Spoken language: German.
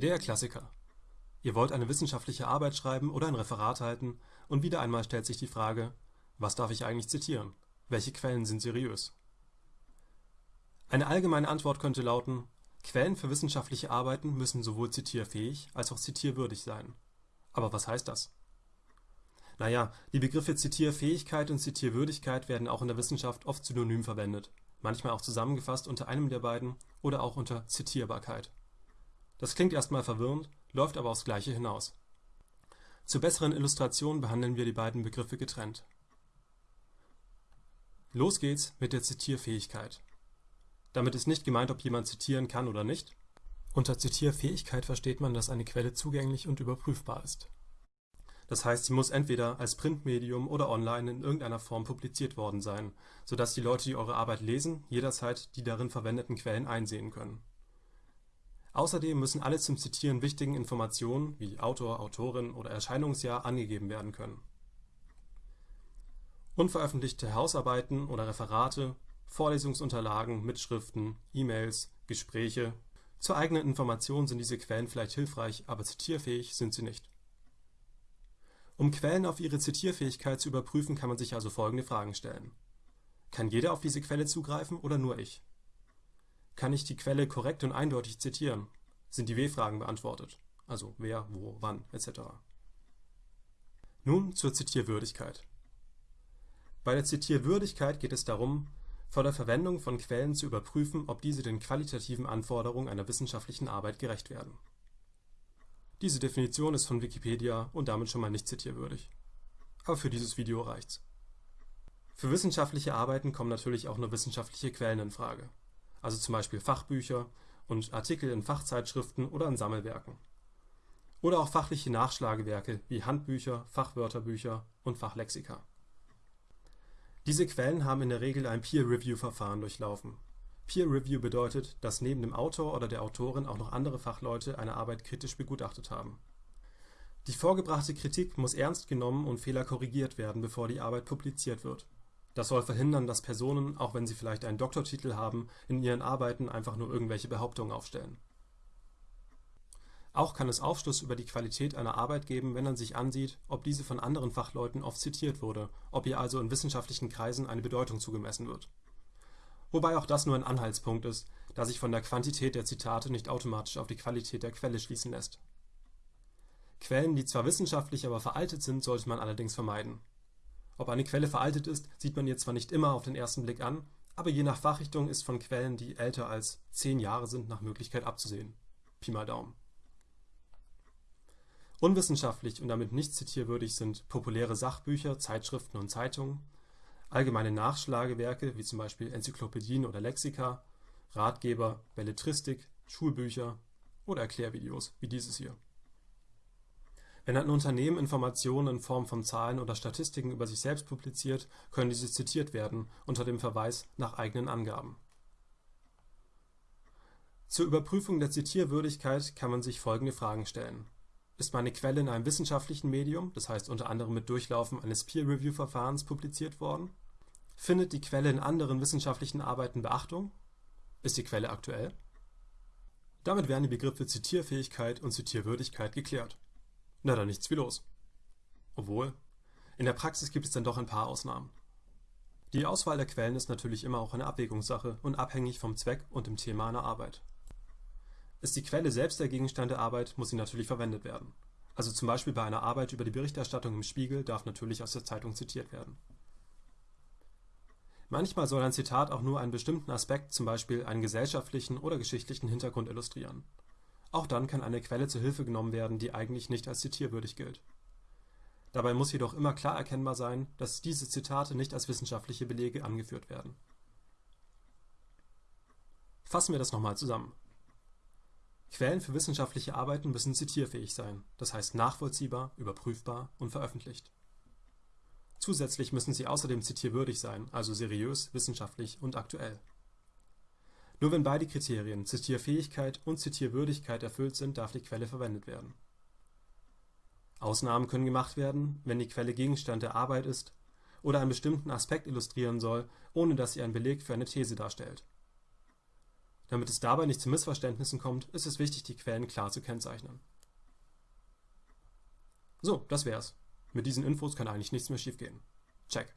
Klassiker. Ihr wollt eine wissenschaftliche Arbeit schreiben oder ein Referat halten und wieder einmal stellt sich die Frage, was darf ich eigentlich zitieren? Welche Quellen sind seriös? Eine allgemeine Antwort könnte lauten, Quellen für wissenschaftliche Arbeiten müssen sowohl zitierfähig als auch zitierwürdig sein. Aber was heißt das? Naja, die Begriffe Zitierfähigkeit und Zitierwürdigkeit werden auch in der Wissenschaft oft synonym verwendet, manchmal auch zusammengefasst unter einem der beiden oder auch unter Zitierbarkeit. Das klingt erstmal verwirrend, läuft aber aufs Gleiche hinaus. Zur besseren Illustration behandeln wir die beiden Begriffe getrennt. Los geht's mit der Zitierfähigkeit. Damit ist nicht gemeint, ob jemand zitieren kann oder nicht. Unter Zitierfähigkeit versteht man, dass eine Quelle zugänglich und überprüfbar ist das heißt, sie muss entweder als Printmedium oder online in irgendeiner Form publiziert worden sein, sodass die Leute, die eure Arbeit lesen, jederzeit die darin verwendeten Quellen einsehen können. Außerdem müssen alle zum Zitieren wichtigen Informationen wie Autor, Autorin oder Erscheinungsjahr angegeben werden können. Unveröffentlichte Hausarbeiten oder Referate, Vorlesungsunterlagen, Mitschriften, E-Mails, Gespräche. Zur eigenen Information sind diese Quellen vielleicht hilfreich, aber zitierfähig sind sie nicht um Quellen auf ihre Zitierfähigkeit zu überprüfen, kann man sich also folgende Fragen stellen: Kann jeder auf diese Quelle zugreifen oder nur ich? Kann ich die Quelle korrekt und eindeutig zitieren? Sind die W-Fragen beantwortet (also wer, wo, wann etc.). Nun zur Zitierwürdigkeit. Bei der Zitierwürdigkeit geht es darum, vor der Verwendung von Quellen zu überprüfen, ob diese den qualitativen Anforderungen einer wissenschaftlichen Arbeit gerecht werden diese Definition ist von Wikipedia und damit schon mal nicht zitierwürdig. Aber für dieses Video reicht's. Für wissenschaftliche Arbeiten kommen natürlich auch nur wissenschaftliche Quellen in Frage, also zum Beispiel Fachbücher und Artikel in Fachzeitschriften oder in Sammelwerken. Oder auch fachliche Nachschlagewerke wie Handbücher, Fachwörterbücher und Fachlexika. Diese Quellen haben in der Regel ein Peer-Review-Verfahren durchlaufen Peer Review bedeutet, dass neben dem Autor oder der Autorin auch noch andere Fachleute eine Arbeit kritisch begutachtet haben. Die vorgebrachte Kritik muss ernst genommen und Fehler korrigiert werden, bevor die Arbeit publiziert wird. Das soll verhindern, dass Personen, auch wenn sie vielleicht einen Doktortitel haben, in ihren Arbeiten einfach nur irgendwelche Behauptungen aufstellen. Auch kann es Aufschluss über die Qualität einer Arbeit geben, wenn man sich ansieht, ob diese von anderen Fachleuten oft zitiert wurde, ob ihr also in wissenschaftlichen Kreisen eine Bedeutung zugemessen wird wobei auch das nur ein Anhaltspunkt ist, da sich von der Quantität der Zitate nicht automatisch auf die Qualität der Quelle schließen lässt. Quellen, die zwar wissenschaftlich, aber veraltet sind, sollte man allerdings vermeiden. Ob eine Quelle veraltet ist, sieht man ihr zwar nicht immer auf den ersten Blick an, aber je nach Fachrichtung ist von Quellen, die älter als 10 Jahre sind, nach Möglichkeit abzusehen. Pi mal Daumen. Unwissenschaftlich und damit nicht zitierwürdig sind populäre Sachbücher, Zeitschriften und Zeitungen, allgemeine Nachschlagewerke wie zum Beispiel Enzyklopädien oder Lexika, Ratgeber, Belletristik, Schulbücher oder Erklärvideos wie dieses hier. Wenn ein Unternehmen Informationen in Form von Zahlen oder Statistiken über sich selbst publiziert, können diese zitiert werden unter dem Verweis nach eigenen Angaben. Zur Überprüfung der Zitierwürdigkeit kann man sich folgende Fragen stellen ist meine Quelle in einem wissenschaftlichen Medium, das heißt unter anderem mit Durchlaufen eines Peer-Review-Verfahrens publiziert worden? Findet die Quelle in anderen wissenschaftlichen Arbeiten Beachtung? Ist die Quelle aktuell? Damit wären die Begriffe Zitierfähigkeit und Zitierwürdigkeit geklärt. Na dann nichts wie los. Obwohl, in der Praxis gibt es dann doch ein paar Ausnahmen. Die Auswahl der Quellen ist natürlich immer auch eine Abwägungssache und abhängig vom Zweck und dem Thema einer Arbeit. Ist die Quelle selbst der Gegenstand der Arbeit, muss sie natürlich verwendet werden. Also zum Beispiel bei einer Arbeit über die Berichterstattung im Spiegel darf natürlich aus der Zeitung zitiert werden. Manchmal soll ein Zitat auch nur einen bestimmten Aspekt, zum Beispiel einen gesellschaftlichen oder geschichtlichen Hintergrund illustrieren. Auch dann kann eine Quelle zur Hilfe genommen werden, die eigentlich nicht als zitierwürdig gilt. Dabei muss jedoch immer klar erkennbar sein, dass diese Zitate nicht als wissenschaftliche Belege angeführt werden. Fassen wir das nochmal zusammen. Quellen für wissenschaftliche Arbeiten müssen zitierfähig sein, das heißt nachvollziehbar, überprüfbar und veröffentlicht. Zusätzlich müssen sie außerdem zitierwürdig sein, also seriös, wissenschaftlich und aktuell. Nur wenn beide Kriterien Zitierfähigkeit und Zitierwürdigkeit erfüllt sind, darf die Quelle verwendet werden. Ausnahmen können gemacht werden, wenn die Quelle Gegenstand der Arbeit ist oder einen bestimmten Aspekt illustrieren soll, ohne dass sie einen Beleg für eine These darstellt Damit es dabei nicht zu Missverständnissen kommt, ist es wichtig, die Quellen klar zu kennzeichnen. So, das wär's. Mit diesen Infos kann eigentlich nichts mehr schiefgehen. Check.